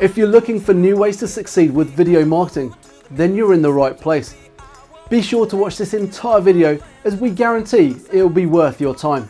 If you're looking for new ways to succeed with video marketing, then you're in the right place. Be sure to watch this entire video as we guarantee it'll be worth your time.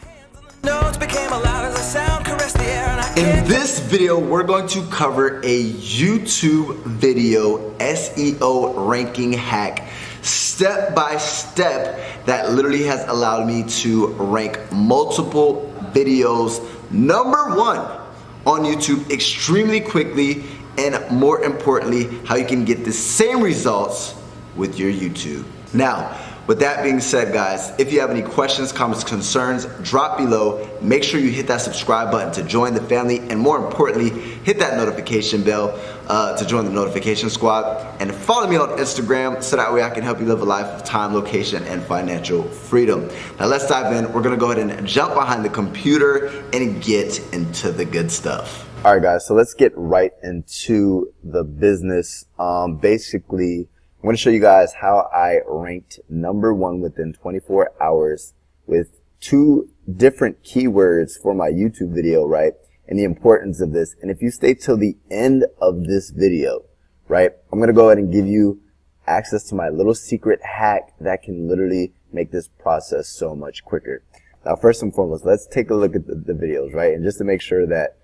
In this video, we're going to cover a YouTube video SEO ranking hack step by step that literally has allowed me to rank multiple videos number one on YouTube extremely quickly and more importantly, how you can get the same results with your YouTube. Now, with that being said, guys, if you have any questions, comments, concerns, drop below. Make sure you hit that subscribe button to join the family, and more importantly, hit that notification bell uh, to join the notification squad. And follow me on Instagram so that way I can help you live a life of time, location, and financial freedom. Now let's dive in. We're gonna go ahead and jump behind the computer and get into the good stuff. All right, guys, so let's get right into the business. Um, basically, I'm going to show you guys how I ranked number one within 24 hours with two different keywords for my YouTube video, right? And the importance of this. And if you stay till the end of this video, right, I'm going to go ahead and give you access to my little secret hack that can literally make this process so much quicker. Now, first and foremost, let's take a look at the, the videos, right? And just to make sure that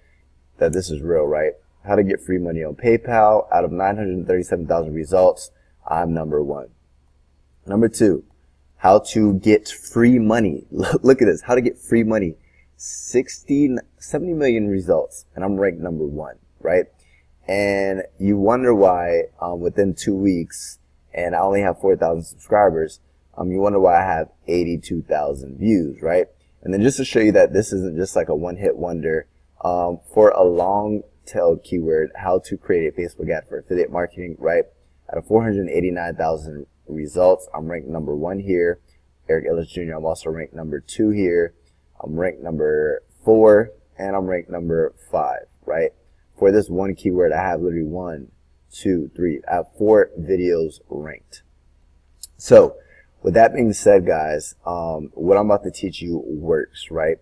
that this is real, right? How to get free money on PayPal. Out of 937,000 results, I'm number one. Number two, how to get free money. Look at this. How to get free money. 60, 70 million results, and I'm ranked number one, right? And you wonder why um, within two weeks, and I only have 4,000 subscribers, um, you wonder why I have 82,000 views, right? And then just to show you that this isn't just like a one-hit wonder, um, for a long tail keyword, how to create a Facebook ad for affiliate marketing, right? Out of 489,000 results, I'm ranked number one here. Eric Ellis Jr., I'm also ranked number two here. I'm ranked number four, and I'm ranked number five, right? For this one keyword, I have literally one, two, three, I have four videos ranked. So, with that being said, guys, um, what I'm about to teach you works, right?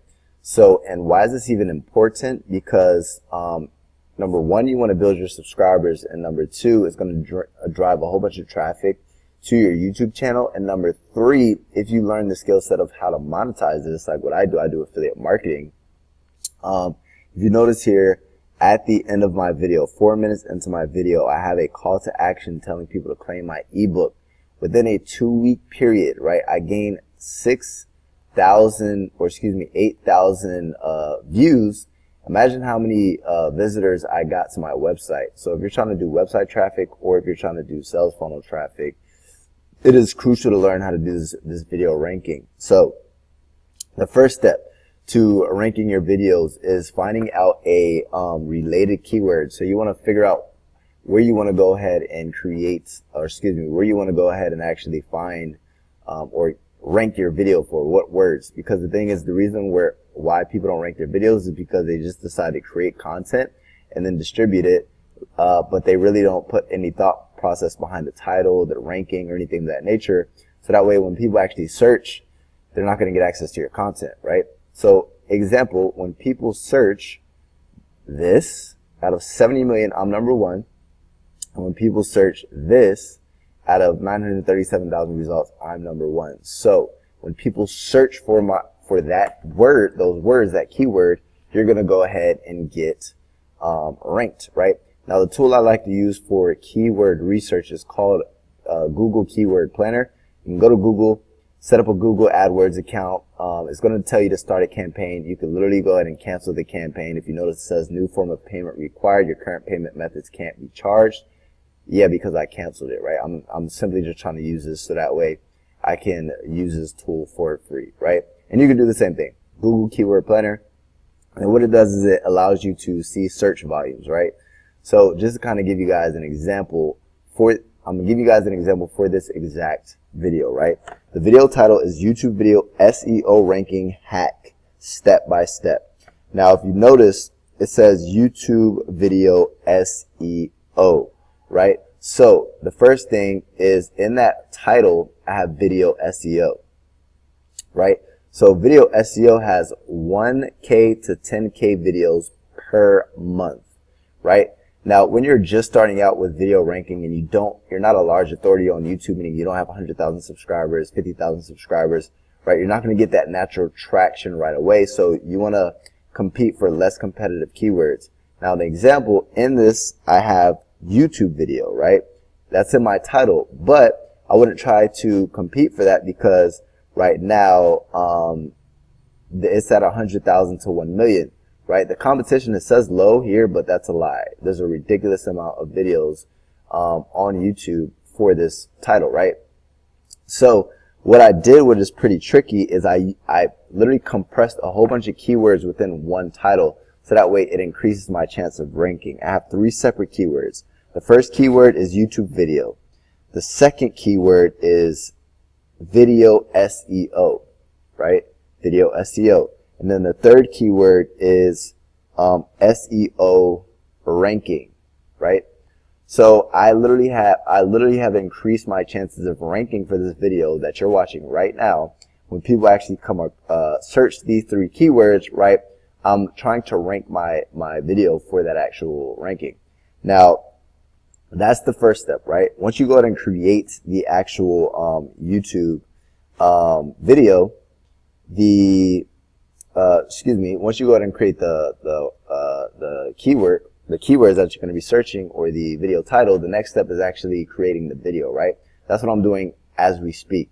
So, and why is this even important? Because, um, number one, you want to build your subscribers, and number two, it's going to dr uh, drive a whole bunch of traffic to your YouTube channel. And number three, if you learn the skill set of how to monetize this, like what I do, I do affiliate marketing. Um, if you notice here, at the end of my video, four minutes into my video, I have a call to action telling people to claim my ebook. Within a two week period, right, I gain six thousand or excuse me eight thousand uh, views. Imagine how many uh, visitors I got to my website. So if you're trying to do website traffic or if you're trying to do sales funnel traffic it is crucial to learn how to do this, this video ranking. So the first step to ranking your videos is finding out a um, related keyword. So you want to figure out where you want to go ahead and create or excuse me where you want to go ahead and actually find um, or rank your video for what words because the thing is the reason where why people don't rank their videos is because they just decide to create content and then distribute it uh, but they really don't put any thought process behind the title the ranking or anything of that nature. So that way when people actually search they're not going to get access to your content right? So example when people search this out of 70 million I'm number one. And when people search this out of 937,000 results, I'm number one. So when people search for my for that word, those words, that keyword, you're gonna go ahead and get um, ranked, right? Now the tool I like to use for keyword research is called uh, Google Keyword Planner. You can go to Google, set up a Google AdWords account. Um, it's going to tell you to start a campaign. You can literally go ahead and cancel the campaign. If you notice it says new form of payment required, your current payment methods can't be charged. Yeah, because I canceled it, right? I'm, I'm simply just trying to use this so that way I can use this tool for free, right? And you can do the same thing. Google Keyword Planner. And what it does is it allows you to see search volumes, right? So just to kind of give you guys an example for, I'm gonna give you guys an example for this exact video, right? The video title is YouTube Video SEO Ranking Hack, Step by Step. Now, if you notice, it says YouTube Video SEO right? So the first thing is in that title, I have video SEO, right? So video SEO has 1K to 10K videos per month, right? Now, when you're just starting out with video ranking and you don't, you're not a large authority on YouTube, meaning you don't have 100,000 subscribers, 50,000 subscribers, right? You're not going to get that natural traction right away. So you want to compete for less competitive keywords. Now, the example in this, I have YouTube video, right? That's in my title, but I wouldn't try to compete for that because right now, um, it's at 100,000 to 1 million, right? The competition, it says low here, but that's a lie. There's a ridiculous amount of videos um, on YouTube for this title, right? So what I did, which is pretty tricky, is I, I literally compressed a whole bunch of keywords within one title. So that way it increases my chance of ranking. I have three separate keywords. The first keyword is YouTube video. The second keyword is video SEO, right? Video SEO. And then the third keyword is um, SEO ranking, right? So I literally have I literally have increased my chances of ranking for this video that you're watching right now. When people actually come up, uh, search these three keywords, right? I'm trying to rank my my video for that actual ranking. Now, that's the first step, right? Once you go ahead and create the actual um, YouTube um, video, the uh, excuse me, once you go ahead and create the the uh, the keyword the keywords that you're going to be searching or the video title, the next step is actually creating the video, right? That's what I'm doing as we speak.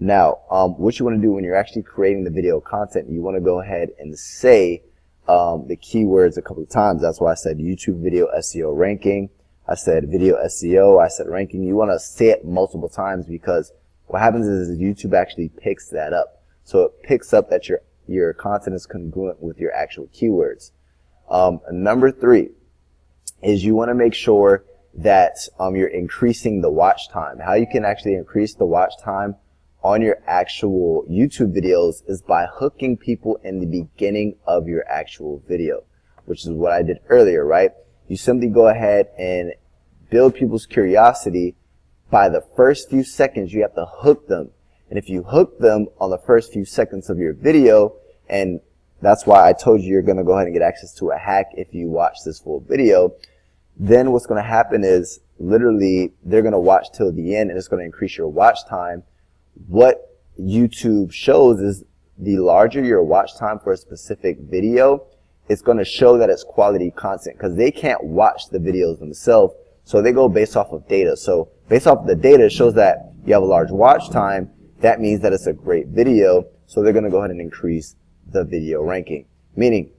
Now, um, what you want to do when you're actually creating the video content, you want to go ahead and say um, the keywords a couple of times. That's why I said YouTube video SEO ranking. I said video SEO. I said ranking. You want to say it multiple times because what happens is YouTube actually picks that up. So it picks up that your your content is congruent with your actual keywords. Um, number three, is you want to make sure that um, you're increasing the watch time. How you can actually increase the watch time on your actual YouTube videos is by hooking people in the beginning of your actual video, which is what I did earlier, right? You simply go ahead and build people's curiosity. By the first few seconds, you have to hook them. And if you hook them on the first few seconds of your video, and that's why I told you you're going to go ahead and get access to a hack if you watch this full video, then what's going to happen is literally they're going to watch till the end and it's going to increase your watch time. What YouTube shows is the larger your watch time for a specific video, it's going to show that it's quality content because they can't watch the videos themselves. So they go based off of data. So based off of the data, it shows that you have a large watch time. That means that it's a great video. So they're going to go ahead and increase the video ranking. Meaning,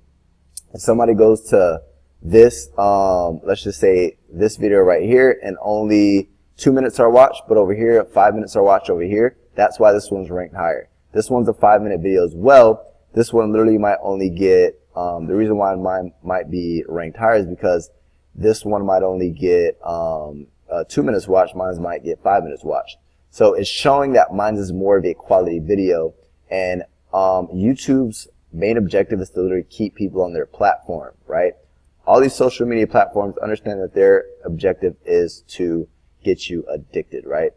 if somebody goes to this, um, let's just say this video right here and only two minutes are watched, but over here, five minutes are watched over here. That's why this one's ranked higher. This one's a five minute video as well. This one literally might only get, um, the reason why mine might be ranked higher is because this one might only get, um, uh, two minutes watched. Mine might get five minutes watched. So it's showing that mine is more of a quality video and, um, YouTube's main objective is to literally keep people on their platform, right? all these social media platforms understand that their objective is to get you addicted, right?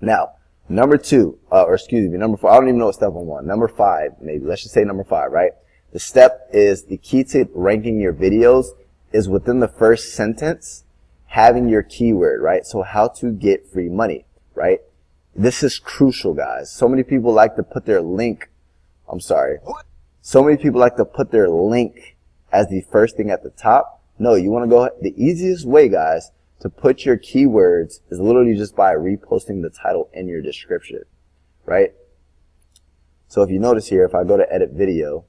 Now, number two, uh, or excuse me, number four, I don't even know what step one was. Number five, maybe, let's just say number five, right? The step is the key to ranking your videos is within the first sentence, having your keyword, right? So how to get free money, right? This is crucial, guys. So many people like to put their link, I'm sorry. So many people like to put their link as the first thing at the top. No, you want to go, the easiest way, guys, to put your keywords is literally just by reposting the title in your description, right? So if you notice here, if I go to edit video,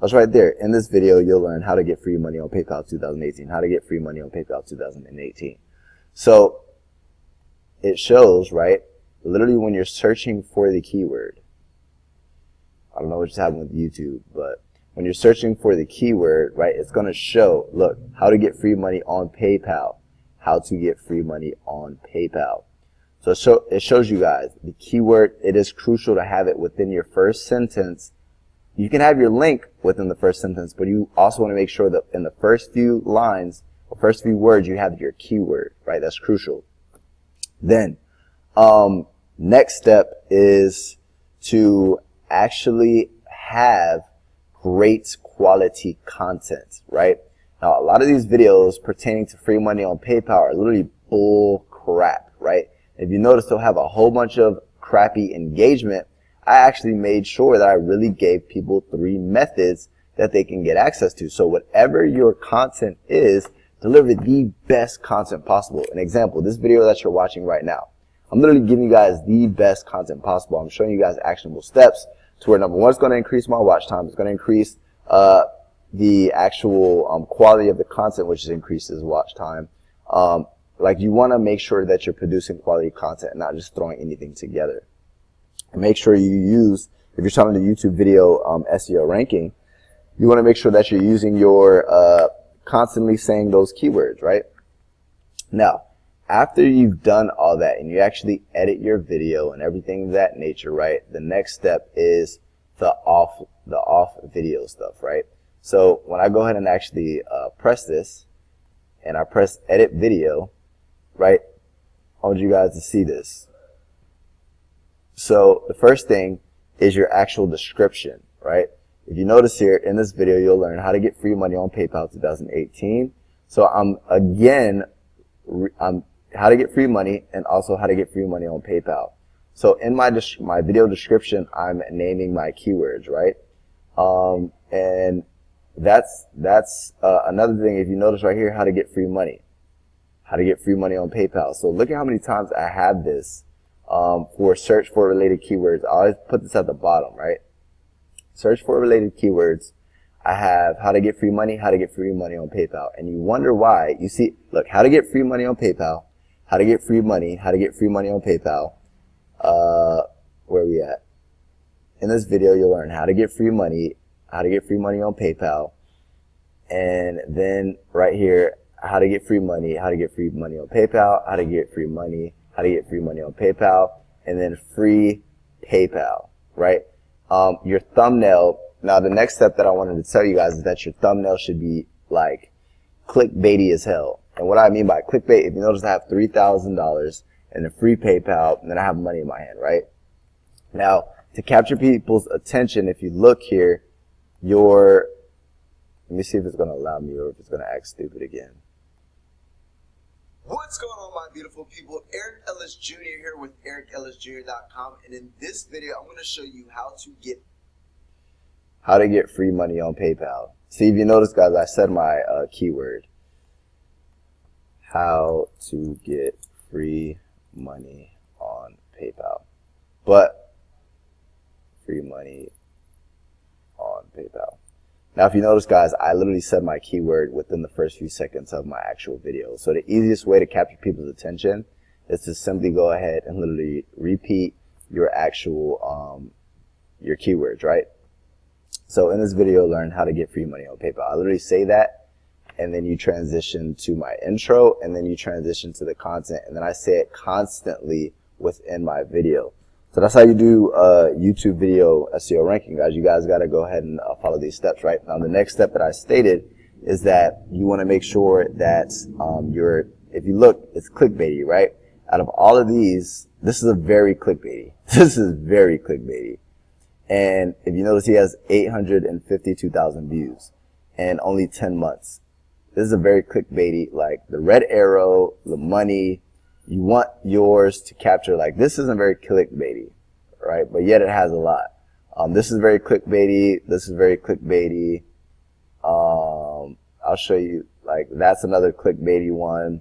that's right there. In this video, you'll learn how to get free money on PayPal 2018, how to get free money on PayPal 2018. So it shows, right? Literally when you're searching for the keyword, I don't know what's happening with YouTube, but when you're searching for the keyword, right, it's going to show, look, how to get free money on PayPal, how to get free money on PayPal. So, so it shows you guys the keyword, it is crucial to have it within your first sentence. You can have your link within the first sentence, but you also want to make sure that in the first few lines, or first few words, you have your keyword, right? That's crucial. Then, um, next step is to actually have great quality content, right? Now, a lot of these videos pertaining to free money on PayPal are literally bull crap, right? If you notice, they'll have a whole bunch of crappy engagement. I actually made sure that I really gave people three methods that they can get access to. So whatever your content is, deliver the best content possible. An example, this video that you're watching right now. I'm literally giving you guys the best content possible. I'm showing you guys actionable steps to where number one, it's going to increase my watch time. It's going to increase uh, the actual um, quality of the content, which increases watch time. Um, like you want to make sure that you're producing quality content and not just throwing anything together. Make sure you use, if you're talking to YouTube video um, SEO ranking, you want to make sure that you're using your uh, constantly saying those keywords, right? Now, after you've done all that and you actually edit your video and everything of that nature, right? The next step is the off, the off video stuff, right? So when I go ahead and actually uh, press this and I press edit video, right? I want you guys to see this. So the first thing is your actual description, right? If you notice here in this video, you'll learn how to get free money on PayPal 2018. So I'm again, I'm how to get free money and also how to get free money on PayPal. So in my my video description, I'm naming my keywords, right? Um, and that's that's uh, another thing. If you notice right here, how to get free money, how to get free money on PayPal. So look at how many times I have this um, for search for related keywords. I always put this at the bottom, right? Search for related keywords. I have how to get free money, how to get free money on PayPal. And you wonder why. You see, look, how to get free money on PayPal, how to get free money, how to get free money on PayPal. Uh, where are we at? In this video, you'll learn how to get free money, how to get free money on PayPal. And then right here, how to get free money, how to get free money on PayPal, how to get free money, how to get free money on PayPal, and then free PayPal, right? Um, your thumbnail, now the next step that I wanted to tell you guys is that your thumbnail should be like clickbaity as hell. And what I mean by clickbait, if you notice I have $3,000 and a free PayPal, and then I have money in my hand, right? Now, to capture people's attention, if you look here, your, let me see if it's going to allow me or if it's going to act stupid again. What's going on, my beautiful people? Eric Ellis Jr. here with EricEllisJr.com, and in this video, I'm going to show you how to get how to get free money on PayPal. See, if you notice, guys, I said my uh, keyword how to get free money on PayPal. But free money on PayPal. Now, if you notice, guys, I literally said my keyword within the first few seconds of my actual video. So the easiest way to capture people's attention is to simply go ahead and literally repeat your actual, um, your keywords, right? So in this video, learn how to get free money on PayPal. I literally say that and then you transition to my intro, and then you transition to the content, and then I say it constantly within my video. So that's how you do uh, YouTube video SEO ranking, guys. You guys got to go ahead and uh, follow these steps, right? Now, the next step that I stated is that you want to make sure that um, you're, if you look, it's clickbaity, right? Out of all of these, this is a very clickbaity. This is very clickbaity. And if you notice, he has 852,000 views and only 10 months. This is a very clickbaity, like the red arrow, the money. You want yours to capture, like this isn't very clickbaity, right? But yet it has a lot. Um, this is very clickbaity. This is very clickbaity. Um, I'll show you, like that's another clickbaity one.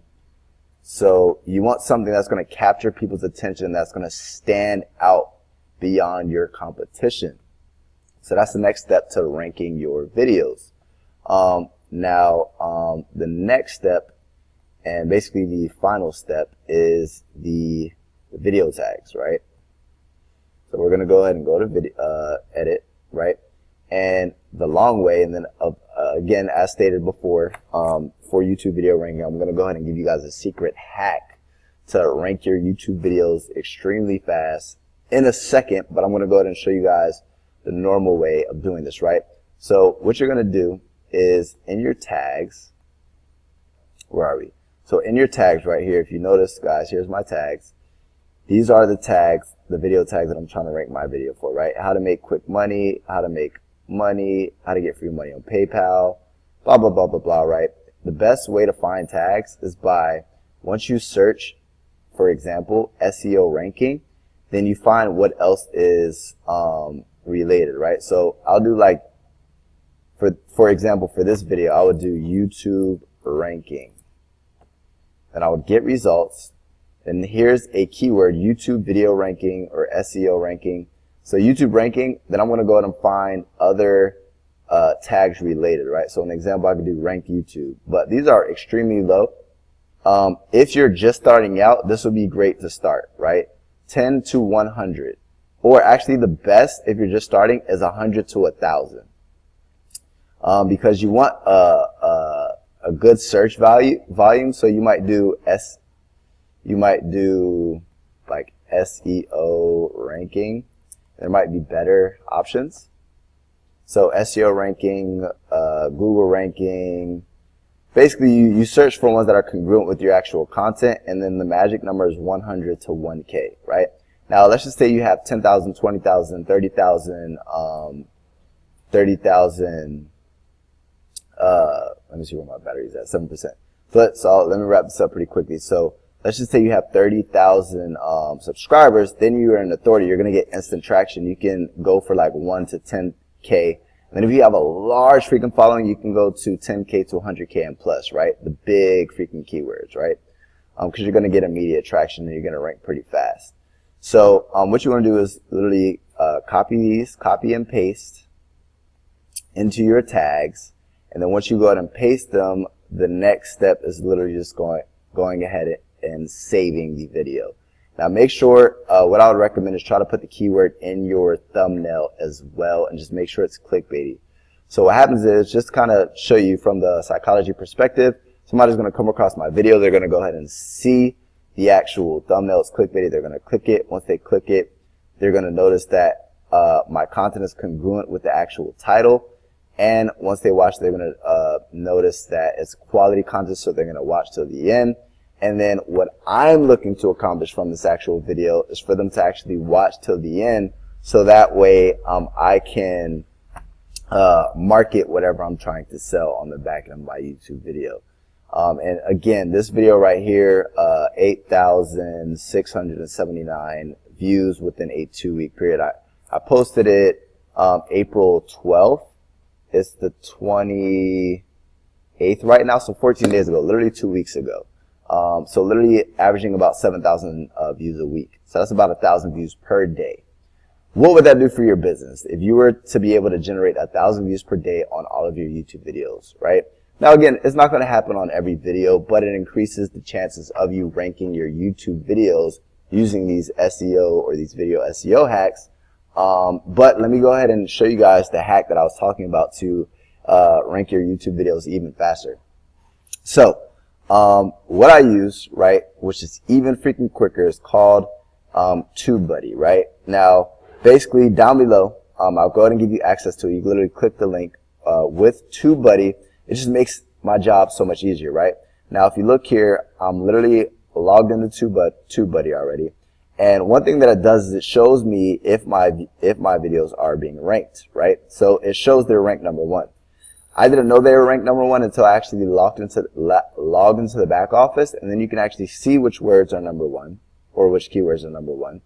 So you want something that's going to capture people's attention, that's going to stand out beyond your competition. So that's the next step to ranking your videos. Um, now, um, the next step, and basically the final step, is the, video tags, right? So we're going to go ahead and go to video, uh, edit, right? And the long way, and then uh, again, as stated before, um, for YouTube video ranking, I'm going to go ahead and give you guys a secret hack to rank your YouTube videos extremely fast in a second, but I'm going to go ahead and show you guys the normal way of doing this, right? So what you're going to do is in your tags, where are we? So in your tags right here, if you notice, guys, here's my tags. These are the tags, the video tags that I'm trying to rank my video for, right? How to make quick money, how to make money, how to get free money on PayPal, blah, blah, blah, blah, blah, right? The best way to find tags is by, once you search, for example, SEO ranking, then you find what else is um, related, right? So I'll do like, for, for example, for this video, I would do YouTube ranking. And I would get results. And here's a keyword, YouTube video ranking or SEO ranking. So YouTube ranking, then I'm going to go ahead and find other uh, tags related, right? So an example, I could do rank YouTube, but these are extremely low. Um, if you're just starting out, this would be great to start, right? 10 to 100. Or actually the best, if you're just starting, is 100 to 1,000. Um, because you want a, a, a, good search value volume, so you might do S, you might do like SEO ranking. There might be better options. So SEO ranking, uh, Google ranking, basically you, you search for ones that are congruent with your actual content and then the magic number is 100 to 1k right now let's just say you have 10,000 20,000 30,000 um, 30,000 uh, let me see where my battery is at 7% so, let's, so let me wrap this up pretty quickly so let's just say you have 30,000 um, subscribers then you're an authority you're going to get instant traction you can go for like 1 to 10k and if you have a large freaking following, you can go to 10K to 100K and plus, right? The big freaking keywords, right? Because um, you're going to get immediate traction and you're going to rank pretty fast. So um, what you want to do is literally uh, copy these, copy and paste into your tags. And then once you go ahead and paste them, the next step is literally just going, going ahead and saving the video. Now make sure, uh, what I would recommend is try to put the keyword in your thumbnail as well and just make sure it's clickbaity. So what happens is just kind of show you from the psychology perspective, somebody's going to come across my video, they're going to go ahead and see the actual thumbnail is clickbaity, they're going to click it. Once they click it, they're going to notice that uh, my content is congruent with the actual title. And once they watch, they're going to uh, notice that it's quality content, so they're going to watch till the end. And then what I'm looking to accomplish from this actual video is for them to actually watch till the end so that way um, I can uh, market whatever I'm trying to sell on the back end of my YouTube video. Um, and again, this video right here, uh, 8,679 views within a two week period. I, I posted it um, April 12th. It's the 28th right now, so 14 days ago, literally two weeks ago. Um, so literally averaging about 7,000 uh, views a week. So that's about a thousand views per day. What would that do for your business if you were to be able to generate a thousand views per day on all of your YouTube videos, right? Now again, it's not going to happen on every video, but it increases the chances of you ranking your YouTube videos using these SEO or these video SEO hacks. Um, but let me go ahead and show you guys the hack that I was talking about to uh, rank your YouTube videos even faster. So um, what I use, right, which is even freaking quicker, is called um, TubeBuddy, right? Now, basically down below, um, I'll go ahead and give you access to it. You literally click the link uh, with TubeBuddy. It just makes my job so much easier, right? Now, if you look here, I'm literally logged into TubeBuddy already. And one thing that it does is it shows me if my if my videos are being ranked, right? So it shows they're ranked number one. I didn't know they were ranked number one until I actually logged into logged into the back office, and then you can actually see which words are number one or which keywords are number one.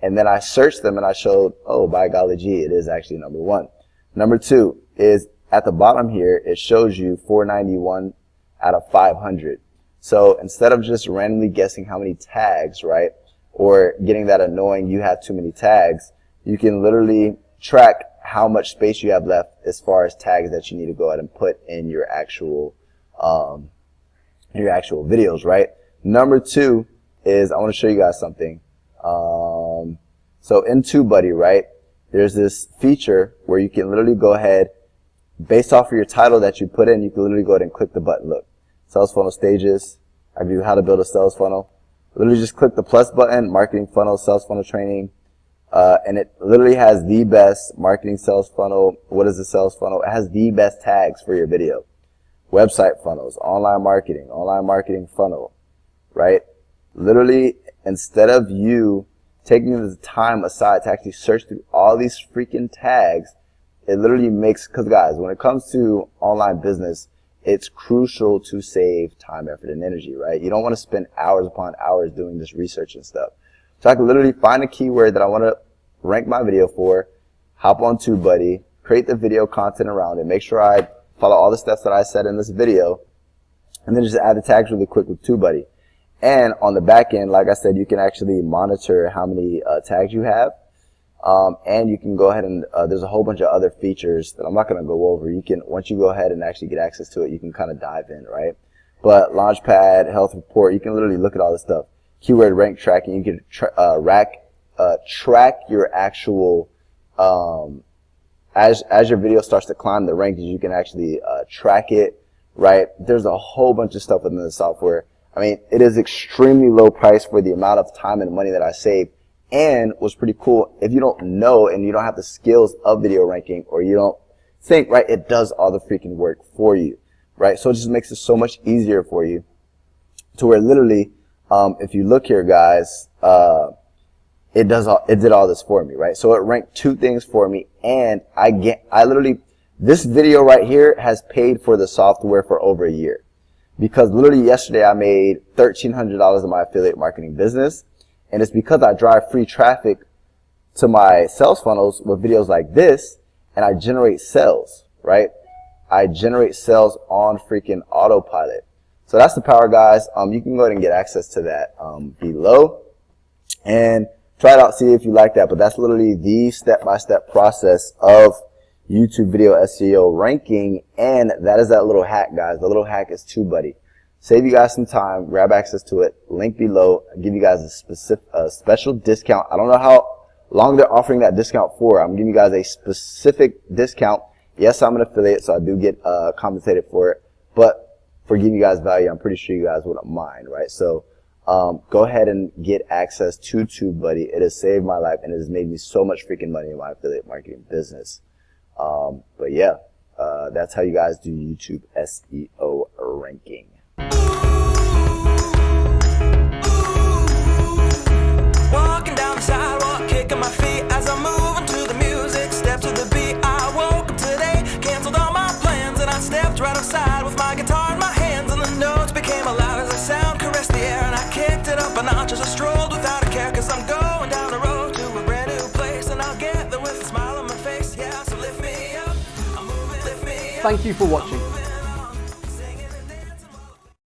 And then I searched them and I showed, oh, by golly gee, it is actually number one. Number two is at the bottom here, it shows you 491 out of 500. So instead of just randomly guessing how many tags, right, or getting that annoying you have too many tags, you can literally track how much space you have left as far as tags that you need to go ahead and put in your actual um, your actual videos, right? Number two is I want to show you guys something. Um, so in TubeBuddy, right, there's this feature where you can literally go ahead, based off of your title that you put in, you can literally go ahead and click the button. Look, sales funnel stages. I you how to build a sales funnel. Literally just click the plus button, marketing funnel, sales funnel training, uh, and it literally has the best marketing sales funnel. What is the sales funnel? It has the best tags for your video. Website funnels, online marketing, online marketing funnel, right? Literally, instead of you taking the time aside to actually search through all these freaking tags, it literally makes, cause guys, when it comes to online business, it's crucial to save time, effort, and energy, right? You don't want to spend hours upon hours doing this research and stuff. So I can literally find a keyword that I want to rank my video for, hop on TubeBuddy, create the video content around it, make sure I follow all the steps that I said in this video, and then just add the tags really quick with TubeBuddy. And on the back end, like I said, you can actually monitor how many uh, tags you have. Um, and you can go ahead and uh, there's a whole bunch of other features that I'm not going to go over. You can once you go ahead and actually get access to it, you can kind of dive in, right? But Launchpad, Health Report, you can literally look at all this stuff. Keyword rank tracking, you can tra uh, rack, uh, track your actual um, as as your video starts to climb the rankings, you can actually uh, track it, right? There's a whole bunch of stuff within the software. I mean, it is extremely low price for the amount of time and money that I saved. And what's pretty cool, if you don't know and you don't have the skills of video ranking or you don't think, right, it does all the freaking work for you, right? So it just makes it so much easier for you to where literally, um, if you look here, guys, uh, it does all, it did all this for me, right? So it ranked two things for me and I get, I literally, this video right here has paid for the software for over a year because literally yesterday I made $1,300 in my affiliate marketing business. And it's because I drive free traffic to my sales funnels with videos like this and I generate sales, right? I generate sales on freaking autopilot. So that's the power guys. Um, you can go ahead and get access to that um, below and try it out, see if you like that. But that's literally the step-by-step -step process of YouTube video SEO ranking. And that is that little hack, guys. The little hack is TubeBuddy. Save you guys some time, grab access to it, link below, I'll give you guys a specific, a special discount. I don't know how long they're offering that discount for. I'm giving you guys a specific discount. Yes, I'm an affiliate, so I do get uh, compensated for it. But for giving you guys value, I'm pretty sure you guys wouldn't mind, right? So um, go ahead and get access to TubeBuddy. It has saved my life and it has made me so much freaking money in my affiliate marketing business. Um, but yeah, uh, that's how you guys do YouTube SEO ranking. Thank you for watching.